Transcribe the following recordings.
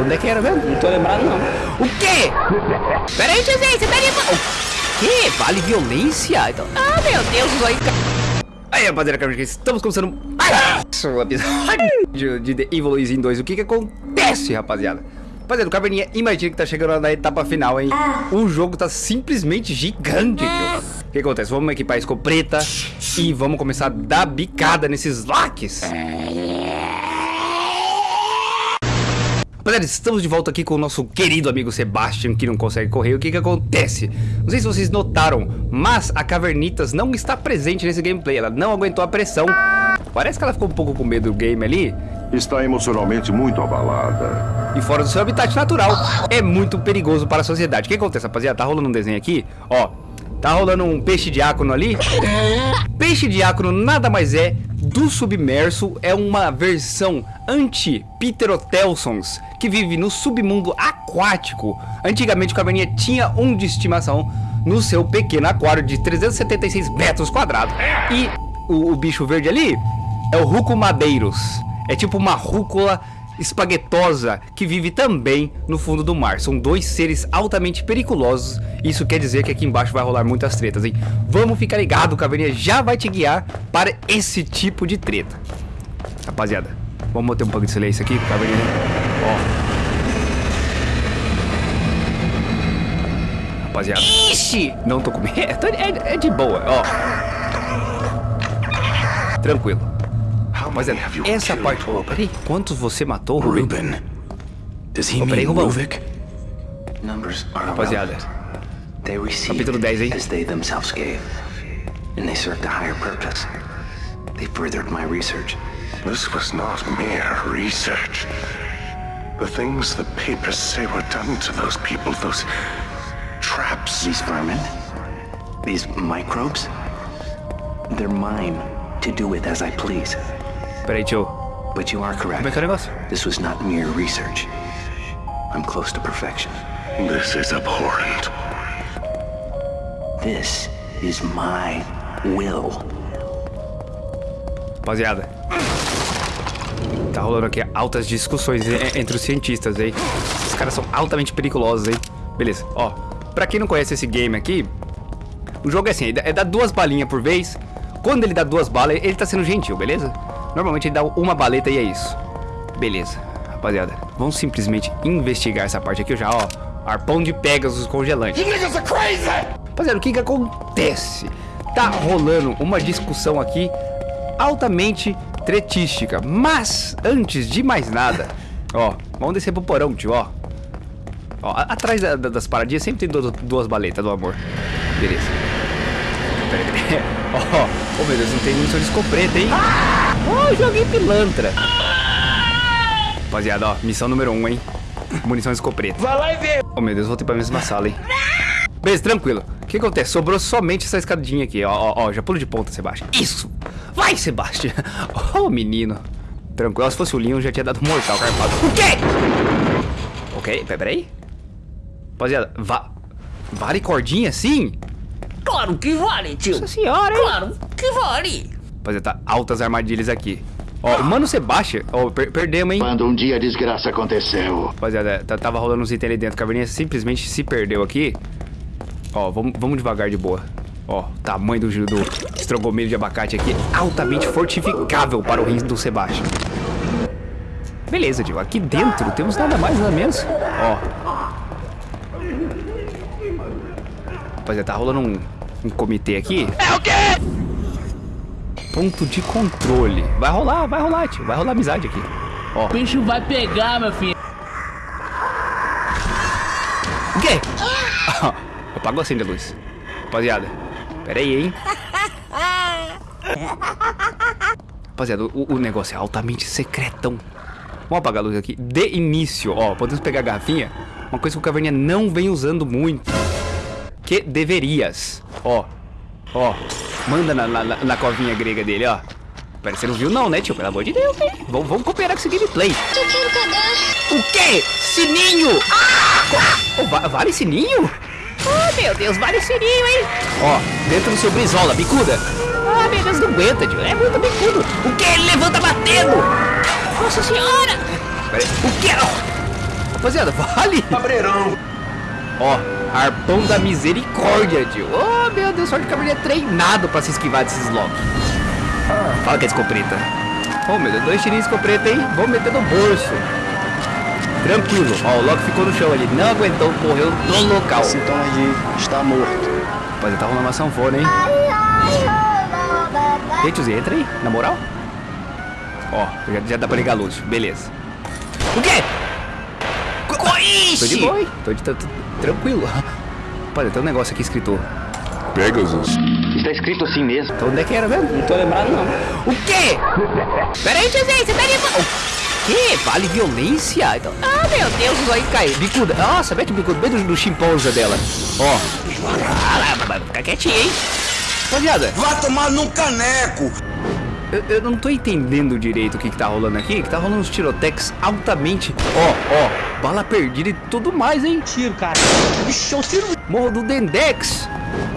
Onde é que era mesmo? Não tô lembrado, não. O quê? Pera aí, tiozinho, você tá ali... O quê? Vale violência? Então... Ah, meu Deus, isso aí... Aí, rapaziada, estamos começando mais um episódio de The Evil Within 2. O que que acontece, rapaziada? Rapaziada, o Caverninha, imagina que tá chegando na etapa final, hein? O jogo tá simplesmente gigante, tio. O que acontece? Vamos equipar a escopeta e vamos começar a dar bicada nesses laques. Rapaziada, estamos de volta aqui com o nosso querido amigo Sebastian, que não consegue correr. O que que acontece? Não sei se vocês notaram, mas a Cavernitas não está presente nesse gameplay. Ela não aguentou a pressão. Parece que ela ficou um pouco com medo do game ali. Está emocionalmente muito abalada. E fora do seu habitat natural, é muito perigoso para a sociedade. O que acontece, rapaziada? Tá rolando um desenho aqui, ó. Tá rolando um peixe diácono ali. Peixe diácono nada mais é do submerso. É uma versão anti-Pterotelsons que vive no submundo aquático. Antigamente o Caverninha tinha um de estimação no seu pequeno aquário de 376 metros quadrados. E o, o bicho verde ali é o Ruco Madeiros. É tipo uma rúcula espaguetosa que vive também no fundo do mar. São dois seres altamente periculosos. Isso quer dizer que aqui embaixo vai rolar muitas tretas, hein? Vamos ficar ligado, o Caverninha já vai te guiar para esse tipo de treta. Rapaziada, vamos manter um pouco de silêncio aqui, Caverninha. Ó. Rapaziada. Ixi! Não tô com medo. É, é de boa, ó. Tranquilo. Rapaziada, essa parte... Oh, peraí, quantos você matou, Ruben? Ruben. Does he Oh, peraí, are Rapaziada. Capítulo 10, hein? as they themselves gave, and they served a higher purpose. They furthered my research. This was not mere research. The things the papers say were done to those people, those traps. These vermin, these microbes, they're mine to do with as I please. Peraí, tio. But you are correct. que é o? This was not mere research. I'm close to perfection. This is abhorrent. This is my will. Rapaziada. Rolando aqui altas discussões entre os cientistas, hein? Os caras são altamente periculosos, hein? Beleza, ó. Pra quem não conhece esse game aqui, o jogo é assim, é dar duas balinhas por vez. Quando ele dá duas balas, ele tá sendo gentil, beleza? Normalmente ele dá uma baleta e é isso. Beleza, rapaziada. Vamos simplesmente investigar essa parte aqui já, ó. Arpão de Pegasus congelante. Rapaziada, o que que acontece? Tá rolando uma discussão aqui altamente tretística. Mas, antes de mais nada, ó, vamos descer pro porão, tio, ó. Ó, atrás da- da- das paradinhas sempre tem duas, duas baletas do amor. Beleza. Pera pera. Ó, oh meu Deus, não tem munição de escopeta, hein? Ó, joguei pilantra. Rapaziada, ó, missão número 1, um, hein? Munição de escopeta. Vai lá e vê. Oh meu Deus, voltei pra mesma sala, hein? Beleza, tranquilo. O que acontece? Sobrou somente essa escadinha aqui, ó, ó, ó, já pulo de ponta, Sebastião. Isso! Vai, Sebastião! Ô, menino. Tranquilo, se fosse o Leon, já tinha dado um mortal carpado. O quê? Ok, pe- peraí. Rapaziada, va vale cordinha assim? Claro que vale, tio. Nossa senhora, hein? Claro que vale. Rapaziada, tá altas armadilhas aqui. Ó, o Mano Sebastião, ó, per perdemos, hein? Quando um dia a desgraça aconteceu. Rapaziada, tá- tava rolando uns itens ali dentro. A caverninha simplesmente se perdeu aqui. Ó, vamos, vamos devagar de boa. Ó, o tamanho do, do estrogomelho de abacate aqui. Altamente fortificável para o rins do Sebastião. Beleza, tio. Aqui dentro temos nada mais, nada menos. Ó. Rapaziada, tá rolando um, um comitê aqui. É o quê? Ponto de controle. Vai rolar, vai rolar, tio. Vai rolar amizade aqui. Ó. O bicho vai pegar, meu filho. O quê? Apagou assim a luz. Rapaziada, pera aí, hein? Rapaziada, o, o negócio é altamente secretão. Vamos apagar a luz aqui. De início, ó, podemos pegar a garrafinha. Uma coisa que o Caverninha não vem usando muito. Que deverias. Ó, ó. Manda na, na, na covinha grega dele, ó. Pera, você não viu não, né, tio? Pelo amor de Deus, hein? Vamos, vamos cooperar com esse gameplay. O quê? Sininho! Ah! Oh, va- vale sininho? Oh, meu Deus, vale sininho, hein? Ó, dentro do seu brisola, bicuda. Ah, meu Deus, não aguenta, tio. É muito bicudo. O que? Ele levanta batendo. Nossa senhora. Pera aí. O que? Rapaziada, vale. Cabreirão. Ó, arpão da misericórdia, tio. Oh, meu Deus, sorte que a é treinado pra se esquivar desses locks. Fala que é escopeta. Oh, meu Deus, dois tirinhos de escopeta, hein? Vamos meter no bolso. Tranquilo. Ó, o Loki ficou no chão ali. Não aguentou, morreu no local. Sintoma de está morto. Rapaziada, tá rolando uma sanfona, hein? E tiozinho, entra aí, na moral. Ó, já, já dá pra ligar a luz, beleza. O quê? Tô de boa, hein? Tô, de, tô, tô tranquilo. Rapaziada, tem um negócio aqui escrito. Pegasus. Está escrito assim mesmo. Então onde é que era mesmo? Não tô lembrado, não. O quê? Pera aí, tiozinho, você tá de... O quê? Vale violência? Então... Ah, meu Deus, isso aí cai. Bicuda. Nossa, mete o bicudo bem do, do chimpanzé dela. Ó. Ah, vai ficar quietinho, hein? Rapaziada, Vai tomar num caneco! eu, eu não tô entendendo direito o que que tá rolando aqui. Que tá rolando uns tirotex altamente... Ó, ó, bala perdida e tudo mais, hein? Tiro, cara. Vixe, eu tiro. Morro do Dendex.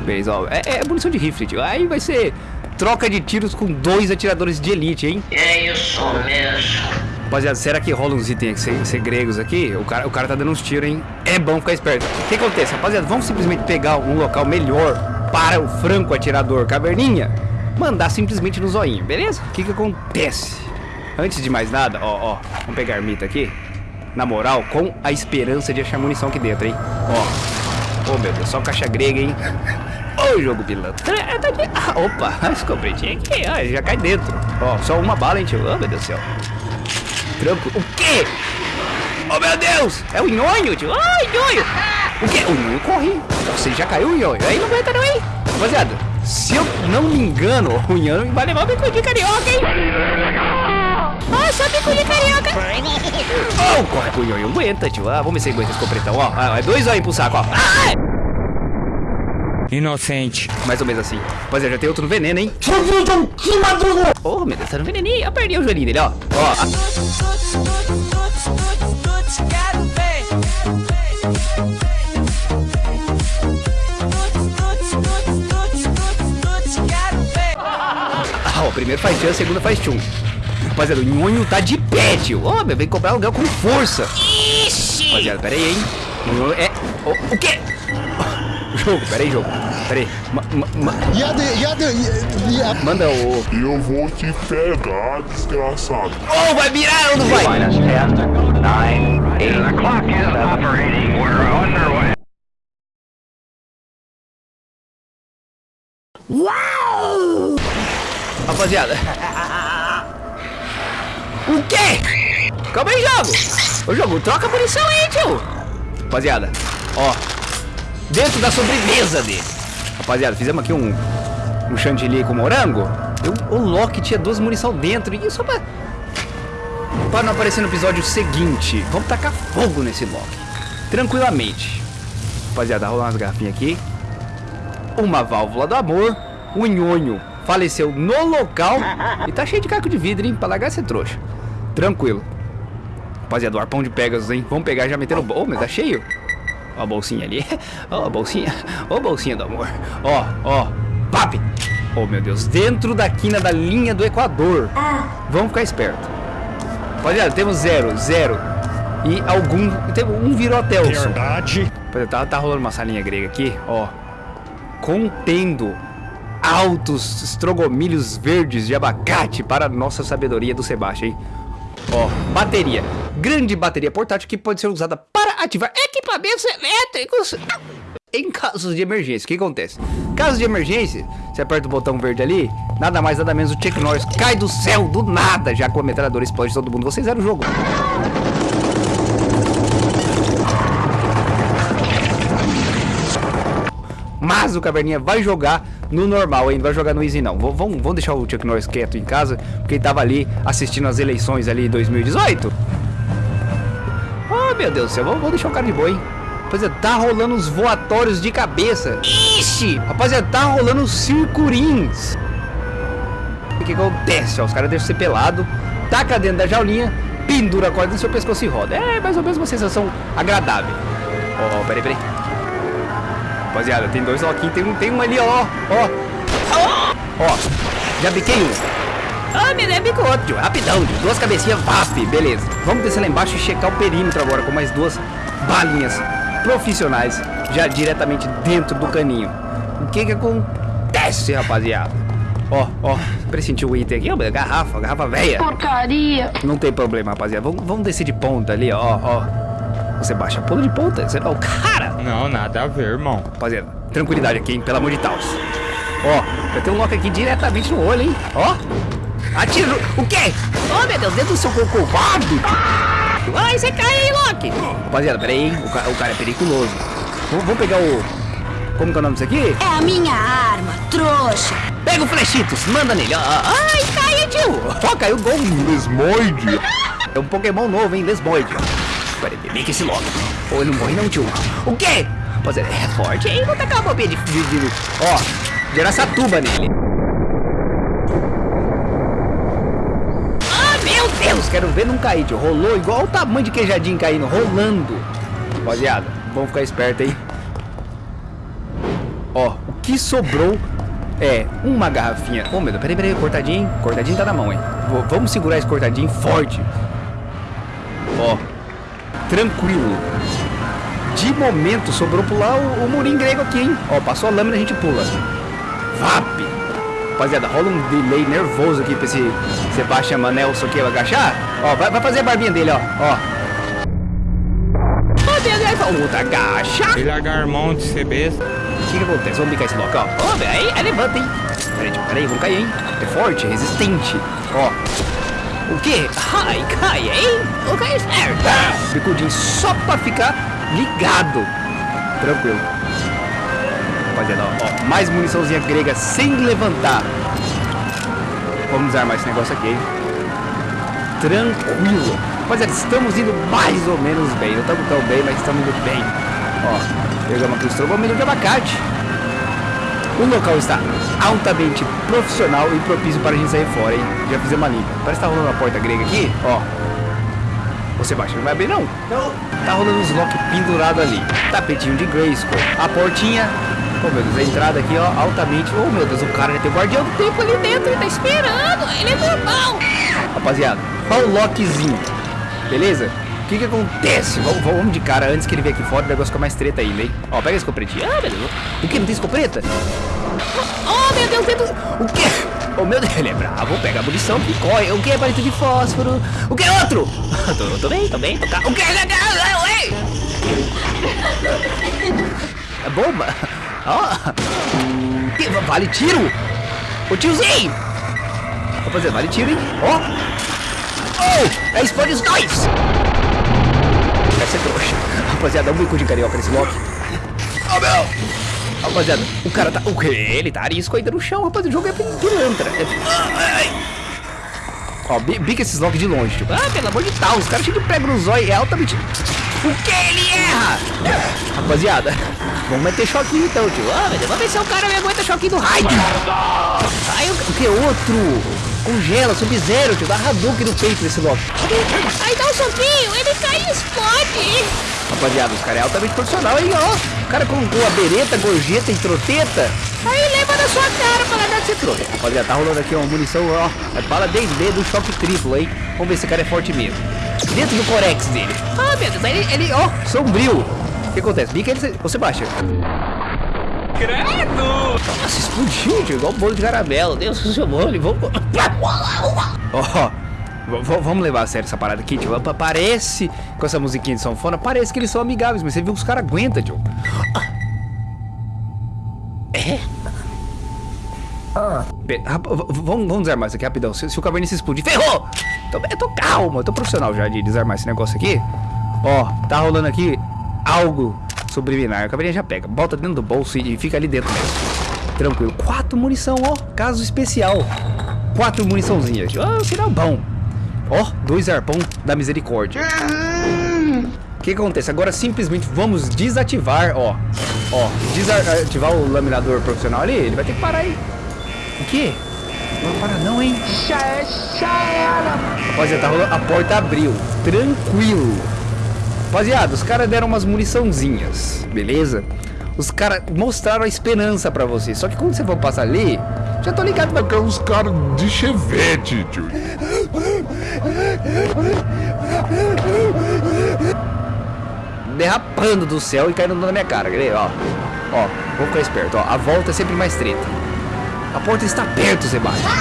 Beleza, ó. É, é munição de rifle, tio. Aí vai ser troca de tiros com dois atiradores de elite, hein? É isso mesmo. Rapaziada, será que rola uns itens se- segregos aqui? O cara, o cara tá dando uns tiros, hein? É bom ficar esperto. O que acontece? Rapaziada, vamos simplesmente pegar um local melhor para o franco atirador caverninha. Mandar simplesmente no zoinho, beleza? O que que acontece? Antes de mais nada, ó, ó. Vamos pegar a ermita aqui. Na moral, com a esperança de achar munição aqui dentro, hein? Ó. Ô, meu Deus, só caixa grega, hein? Ô, jogo pilantra. É, tá Ah, opa, escopetinha aqui, ó, já cai dentro. Ó, só uma bala, hein, tio? Ô, meu Deus do céu. O quê? Oh, meu Deus! É o nhonho, tio. Ai, nhonho! O quê? O nhonho corre. Você já caiu o nhonho. Aí não aguenta não, hein? Rapaziada, se eu não me engano, o nhonho vai levar o bico de carioca, hein? Ah, só bico de carioca. Oh, corre pro nhonho. Aguenta, tio. Ah, vamos ver se aguenta esse completão, ó. Ah, é dois olhos pro saco, ó. Ah! Inocente. Mais ou menos assim. Rapaziada, já tem outro no veneno, hein? Oh, meu Deus, tá no veneninho. Eu perdi o joelhinho dele, ó. Ó, ah, o primeiro faz tchan, o segundo faz tchum. Rapaziada, o nhonho tá de pé, tio. Ó, meu, vem cobrar aluguel com força. Ixi! Rapaziada, pera aí, hein. É... O, o quê? Jogo, pera aí, jogo. Pera aí. Ma, ma, ma- manda o... Eu vou te pegar, desgraçado. Oh, vai virar ou não vai? Rapaziada. O quê? Calma aí, jogo. Ô, jogo, troca a munição aí, tio. Rapaziada, ó. Dentro da sobremesa dele. Rapaziada, fizemos aqui um, um chantilly com morango. Eu, o Loki tinha duas munição dentro. E só pra, pra não aparecer no episódio seguinte. Vamos tacar fogo nesse Loki. Tranquilamente. Rapaziada, rolar umas garrafinhas aqui. Uma válvula do amor. O nhonho faleceu no local. E tá cheio de caco de vidro, hein? Pra largar esse trouxa. Tranquilo. Rapaziada, o arpão de Pegasus, hein? Vamos pegar já meter no... bol. mas tá cheio. Ó a bolsinha ali. Ó a bolsinha. Ó a bolsinha do amor. Ó, ó. Papi. Oh, meu Deus. Dentro da quina da linha do Equador. Vamos ficar esperto. Rapaziada, temos zero, zero. E algum... Tem, um virou até o Verdade. Tá, tá rolando uma salinha grega aqui, ó. Contendo altos estrogomilhos verdes de abacate para a nossa sabedoria do Sebastião, hein? Ó, bateria. Grande bateria portátil que pode ser usada para ativar equipamentos elétricos em casos de emergência. O que acontece? Caso de emergência, você aperta o botão verde ali, nada mais nada menos o Chuck Norris cai do céu do nada, já com a metralhadora explode todo mundo. Vocês eram o jogo. O Caverninha vai jogar no normal, hein? Vai jogar no Easy não. Vamos, deixar o Chuck Norris quieto em casa, porque ele tava ali assistindo as eleições ali em 2018. Oh, meu Deus do céu. Vamos, deixar o cara de boa, hein? Rapaziada, tá rolando uns voatórios de cabeça. Ixi! Rapaziada, tá rolando uns circurins. O que acontece? Ó, os caras deixam ser pelado, taca dentro da jaulinha, pendura a corda no seu pescoço e roda. É mais ou menos uma sensação agradável. Ó, oh, peraí, peraí. Rapaziada, tem dois loquinhos, tem um, tem um ali, ó, ó. Ó, já biquei um. Ah, me lembra com outro, tio. Rapidão, tio. Duas cabecinhas, VAP. Beleza. Vamos descer lá embaixo e checar o perímetro agora com mais duas balinhas profissionais já diretamente dentro do caninho. O que que acontece, rapaziada? Ó, ó, pressentiu o item aqui, ó, garrafa, garrafa velha. Porcaria. Não tem problema, rapaziada. Vamos, vamos descer de ponta ali, ó, ó. Você baixa pula de ponta. Você, ó, cara. Não, nada a ver, irmão. Rapaziada, tranquilidade aqui, hein? Pelo amor de Deus. Ó, vai ter um lock aqui diretamente no olho, hein? Ó. Atira. no- O quê? Oh, meu Deus, dentro do seu cocovado. Ai, você cai aí, Loki. Rapaziada, pera aí, hein? O, ca- o cara é periculoso. Vamos, vamos pegar o... Como que é o nome disso aqui? É a minha arma, trouxa. Pega o Flechitos, manda nele. ó. Ai, caiu, tio. Ó, caiu gol. Lesmoide. É um Pokémon novo, hein? Lesmoide. Peraí, bebê que esse logo. Ou ele não morre não, tio. O quê? Rapaziada, é forte, hein? Vou tacar uma bobinha de... de, de ó, gerar essa tuba nele. Ah, meu Deus. Quero ver não cair, tio. Rolou igual o tamanho de queijadinho caindo. Rolando. Rapaziada, vamos ficar esperto, hein? Ó, o que sobrou é uma garrafinha. Ô, meu Deus, peraí, peraí, cortadinho. Cortadinho tá na mão, hein? Vamos segurar esse cortadinho forte. Ó, tranquilo. De momento, sobrou pular o, o murinho grego aqui, hein? Ó, passou a lâmina, a gente pula. VAP! Rapaziada, rola um delay nervoso aqui pra esse Sebastian Manelson aqui agachar. Ó, vai, vai fazer a barbinha dele, ó. Ó. Ó, Outra agacha. Ele largar mão de ser besta. O que, que acontece? Vamos bicar esse local. Ó, velho, aí, aí levanta, hein? Peraí, peraí, vamos cair, hein? É forte, é resistente. Ó. O quê? Ai, cai, hein? O cai esperto. Bicudinho só pra ficar ligado. Tranquilo. Rapaziada, ó, mais muniçãozinha grega sem levantar. Vamos desarmar esse negócio aqui? Tranquilo. Rapaziada, estamos indo mais ou menos bem. Não estamos tão bem, mas estamos indo bem. Ó, pegamos aqui o estrogomelho de abacate. O local está altamente profissional e propício para a gente sair fora, hein? Já fizemos uma limpa. Parece que tá rolando a porta grega aqui, ó. Você baixa, não vai abrir não? Não. Tá rolando uns lock pendurado ali. Tapetinho de Grayskull. A portinha. Oh meu Deus, a entrada aqui, ó, altamente. Oh meu Deus, o cara já tem o guardião do tempo ali dentro, ele tá esperando. Ele é normal. Rapaziada, olha o lockzinho. Beleza? O que que acontece? Vamos, vamos de cara antes que ele venha aqui fora, o negócio fica mais treta ainda, hein? Ó, pega a escopretinha. Ah, Deus. O que? Não tem escopeta? Oh, meu Deus, Deus. O que? Oh, meu ele é bravo. Pega a munição que corre. O que é palito de fósforo? O que é outro? tô, tô bem, tô bem. Tô. O que é? É bomba? Ó. Vale tiro. Ô, tiozinho. Rapaziada, vale tiro, hein? Ó. Oh, é explode os dois. Vai ser trouxa. Rapaziada, dá um bico de carioca nesse lock. Oh, meu. Rapaziada, o cara tá. O quê? Ele tá arisco ainda no chão, rapaz. O jogo é pilantra. É... Ó, bi- bica esses locks de longe, tipo. Ah, pelo amor de Deus, os caras chegam de no zóio, é altamente. O que ele erra? Rapaziada, vamos meter choquinho então, tio. Ah, Deus, vamos ver se o cara me aguenta choquinho do raio. Ai, o, que? Outro? Congela, sub-zero, tio. Dá Hadouken no peito desse lock. Ai, dá um soquinho, ele cai e explode. Rapaziada, os caras é altamente profissional, hein, ó. O cara colocou a bereta, gorjeta e troteta. Aí leva na sua cara pra largar de ser trouxa. Rapaziada, tá rolando aqui uma munição, ó. É bala D&D do choque triplo, hein. Vamos ver se esse cara é forte mesmo. Dentro do corex dele. Ah, meu Deus, ele, ele ó, sombrio. O que acontece? Bica ele, ô Sebastião. Credo! Nossa, explodiu, tio, igual um bolo de caramelo. Deus seu bolo, vamos... Ó, v- v- vamos levar a sério essa parada aqui, tio. Pa- Parece, com essa musiquinha de sanfona, parece que eles são amigáveis, mas você viu que os caras aguentam, tio. Pe- rap- v- Vamos, vamos desarmar isso aqui rapidão. Se, se o cavernice explodir, ferrou! Tô, eu tô calmo, eu tô profissional já de desarmar esse negócio aqui. Ó, tá rolando aqui algo subliminar. A caverninha já pega, bota dentro do bolso e, e fica ali dentro mesmo. Tranquilo. Quatro munição, ó. Caso especial. Quatro muniçãozinhas. Ó, sinal bom. Ó, dois arpão da misericórdia. O que acontece? Agora simplesmente vamos desativar, ó. Ó, desativar o laminador profissional ali. Ele vai ter que parar aí. O quê? Não vai parar não, hein? Rapaziada, tá rolando. A porta abriu. Tranquilo. Rapaziada, os caras deram umas muniçãozinhas, beleza? Os caras mostraram a esperança pra você. Só que quando você for passar ali, Já tô ligado, mas... É uns caras de chevette, tio. Derrapando do céu e caindo na minha cara, quer ver? Ó, ó, vou ficar esperto, ó. A volta é sempre mais treta. A porta está perto, Sebastião.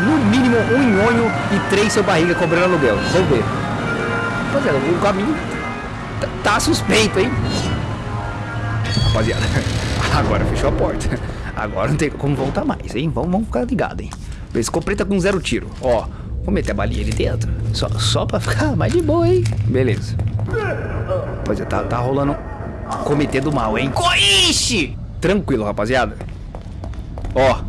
No mínimo, um nhonho e três seu barriga cobrando aluguel. Vamos ver. Rapaziada, o caminho tá, tá suspeito, hein? Rapaziada, agora fechou a porta. Agora não tem como voltar mais, hein? Vamos, vamos ficar ligado, hein? Escopeta com zero tiro. Ó, vou meter a balinha ali dentro. Só, só pra ficar mais de boa, hein? Beleza. Rapaziada, tá, tá rolando comitê do mal, hein? Coixe! Tranquilo, rapaziada. Ó,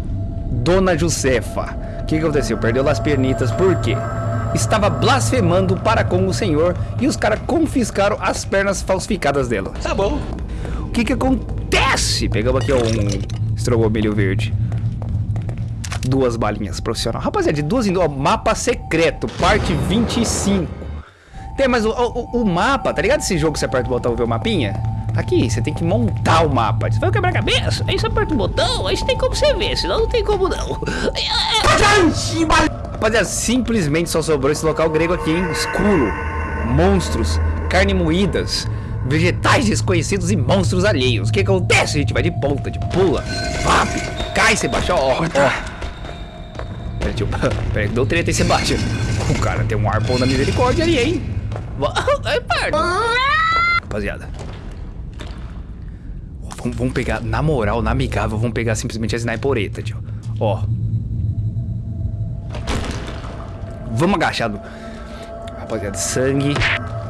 Dona Josefa. O que, que aconteceu? Perdeu as pernitas, por quê? Estava blasfemando para com o Senhor e os caras confiscaram as pernas falsificadas dela. Tá bom. O que que acontece? Pegamos aqui ó, um estrogomelho verde. Duas balinhas profissional. Rapaziada, de duas em duas. Mapa secreto, parte 25. Tem, mas o, o, o mapa, tá ligado esse jogo você aperta o botão e vê o mapinha? Aqui, você tem que montar o mapa. Você vai quebrar a cabeça, aí você aperta o botão, aí você tem como você ver, senão não tem como não. Rapaziada, simplesmente só sobrou esse local grego aqui, hein? Escuro, monstros, carne moídas, vegetais desconhecidos e monstros alheios. O que acontece? A gente vai de ponta, de pula, vap, cai, Sebastião, ó, ó. Pera, tio, pera, deu treta aí, Sebastião. O cara tem um arpão da misericórdia ali, hein? Ai, pardo. Rapaziada. Vamos, vamos pegar, na moral, na amigável, vamos pegar simplesmente a snipereta, tio. Ó. Vamos agachado. Rapaziada, sangue,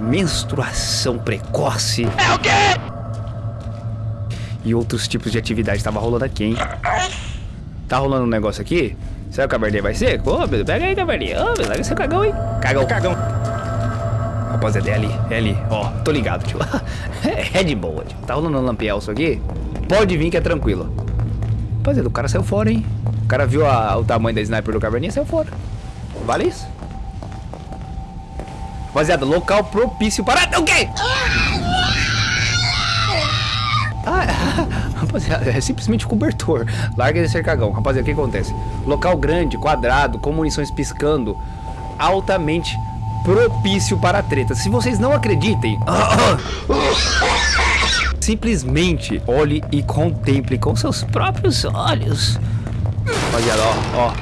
menstruação precoce. É o quê? E outros tipos de atividade tava rolando aqui, hein? Tá rolando um negócio aqui? Será que o cabernet vai ser? Ô, meu, pega aí, cabernet. Ô, meu, larga seu cagão, hein? Cagão, cagão. Rapaziada, é ali, é ali. Ó, tô ligado, tio. é de boa, tio. Tá rolando um lampielso aqui? Pode vir que é tranquilo. Rapaziada, o cara saiu fora, hein? O cara viu a, o tamanho da sniper do cabernet e saiu fora. Vale isso? Rapaziada, local propício para... O quê? Ah, rapaziada, é simplesmente cobertor. Larga esse cercagão. Rapaziada, o que acontece? Local grande, quadrado, com munições piscando. Altamente propício para treta. Se vocês não acreditem... simplesmente olhe e contemple com seus próprios olhos. Rapaziada, ó, ó.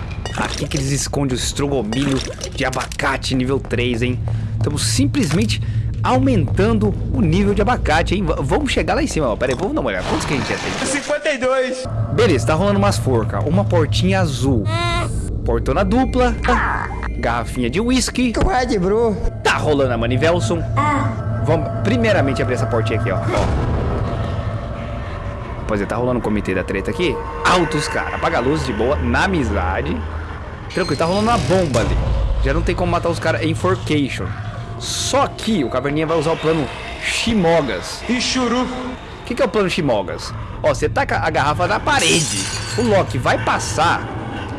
Aqui que eles escondem o estrogomilho de abacate nível 3, hein? Estamos simplesmente aumentando o nível de abacate, hein? V vamos chegar lá em cima, ó. Pera aí, vamos dar uma olhada. Quantos que a gente já tem? 52. Beleza, tá rolando umas forcas. Uma portinha azul. Portona dupla. Garrafinha de whisky. Red, bro. Tá rolando a Manivelson. Vamos primeiramente abrir essa portinha aqui, ó. ó. Rapaziada, tá rolando o comitê da treta aqui. Altos, cara. Apaga a luz de boa, na amizade. Tranquilo, tá rolando uma bomba ali. Já não tem como matar os caras em Forcation. Só que o Caverninha vai usar o plano Shimogas. E churu. O que, que é o plano Shimogas? Ó, você taca a garrafa na parede. O Loki vai passar,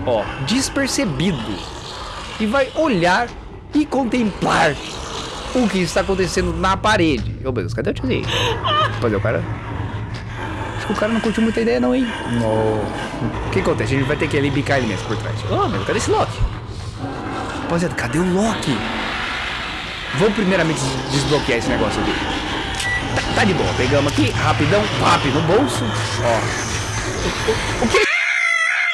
ó, despercebido. E vai olhar e contemplar o que está acontecendo na parede. Ô, meu Deus, cadê o tiozinho? Rapaziada, o cara... Acho que o cara não curtiu muita ideia não, hein? O que acontece? A gente vai ter que ali bicar ele mesmo por trás. Ô, meu, cadê esse Loki? Rapaziada, cadê o Loki? Vamos primeiramente desbloquear esse negócio aqui. Tá, tá de boa, pegamos aqui, rapidão, pap no bolso. Ó. O, o, o que?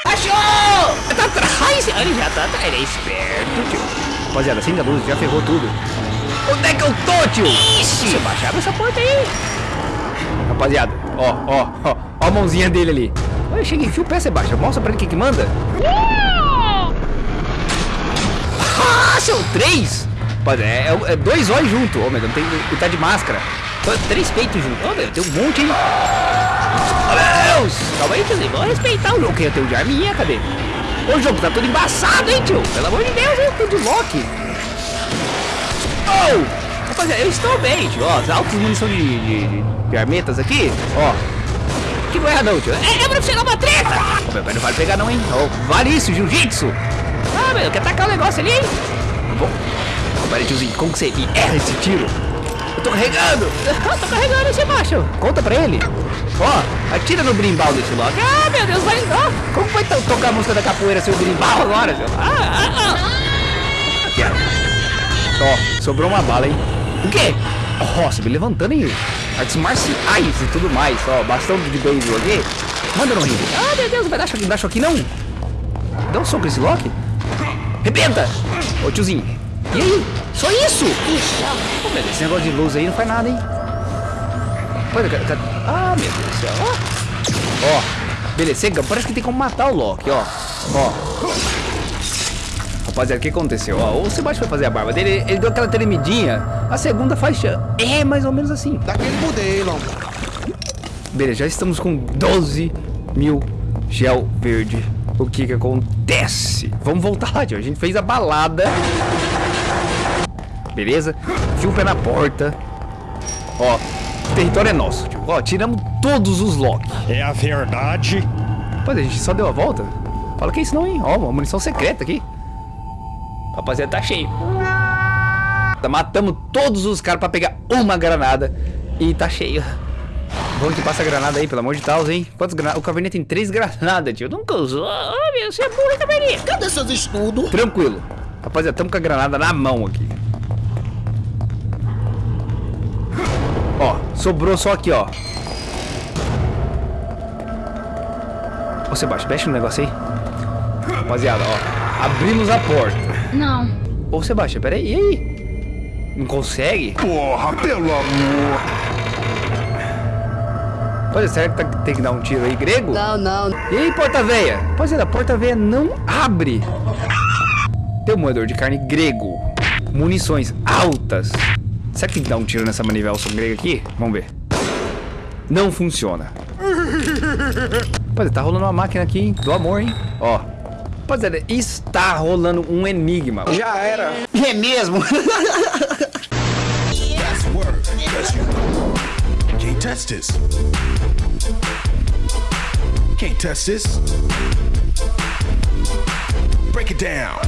Achou! Tá atrás! Ele já tá atrás, ele é esperto, tio. Rapaziada, acende a luz, já ferrou tudo. Onde é que eu tô, tio? Ixi! Você baixava essa porta aí. Rapaziada, ó, ó, ó. Ó a mãozinha dele ali. Olha, chega, enfia o pé, Sebastião. Mostra pra ele o que que manda. Ah, são três! Pode, é, é, é dois olhos junto. Ô, meu Deus, tem, ele tá de máscara. Três peitos juntos. Ô, meu, tem um monte, hein? Meu Deus! Calma aí, tiozinho. Vamos respeitar o jogo. Eu tenho de arminha, cadê? Ô, jogo tá todo embaçado, hein, tio? Pelo amor de Deus, hein? Tudo de Loki. Oh! Rapaziada, eu estou bem, tio. Ó, as altas munição de, de, de, de armetas aqui. Ó. Que não é não, tio. É, é pra chegar uma treta! Meu não vale pegar não, hein? Ó, vale isso, jiu-jitsu. Ah, meu, quer tacar o negócio ali, hein? Bom. Peraí, tiozinho, como que você erra esse tiro? Eu tô carregando. tô carregando, Sebastião. Conta pra ele. Ó, atira no brimbal desse Loki. Ah, meu Deus, vai. Ó, como vai to- tocar a música da capoeira seu brimbal agora, seu? Ah, ah, ah. Aqui, ó. Sobrou uma bala, hein? O quê? Você me levantando, hein? Artes marciais e tudo mais. Ó, bastão de beisebol aqui. Manda no ringue. Ah, meu Deus, vai dar choque, não dá choque não. Dá um soco nesse Loki. Rebenta! Ô tiozinho. E aí? Só isso? Pô, mas esse negócio de luz aí não faz nada, hein? Pô, ca- ca- Ah, meu Deus do céu. Ó. Ó. Beleza. Parece que tem como matar o Loki, ó. Ó. Rapaziada, o que aconteceu? Ó, o Sebastião foi fazer a barba dele, ele deu aquela tremidinha. A segunda faixa é mais ou menos assim. Daquele modelo. Beleza, já estamos com 12 mil gel verde. O que que acontece? Vamos voltar lá, tio. A gente fez a balada. Beleza? Fio o pé na porta. Ó, o território é nosso, tio. Ó, tiramos todos os locks. É a verdade. Mas a gente só deu a volta. Fala que é isso não, hein? Ó, uma munição secreta aqui. Rapaziada, tá cheio. Tá, Matamos todos os caras pra pegar uma granada. E tá cheio. Vamos que passa a granada aí, pelo amor de Deus, hein? Quantas granadas? O Caverninha tem três granadas, tio. Nunca usou. Ah, meu, você é burro, Caverninha. Cadê seus estudos? Tranquilo. Rapaziada, estamos com a granada na mão aqui. Sobrou só aqui, ó. Ô, Sebastião, mexe no negócio aí. Rapaziada, ó. Abrimos a porta. Não. Ô, Sebastião, peraí, e aí? Não consegue? Porra, pelo amor. Pode será que tá- tem que dar um tiro aí, grego? Não, não. E aí, porta-veia? Rapaziada, a porta-veia não abre. Tem um moedor de carne grego. Munições altas. Será que tem que dar um tiro nessa manivela grega aqui? Vamos ver. Não funciona. Rapaziada, tá rolando uma máquina aqui, hein? Do amor, hein? Ó. Rapaziada, está rolando um enigma. Já era. É mesmo? Can't test this. Can't test this. Break it down.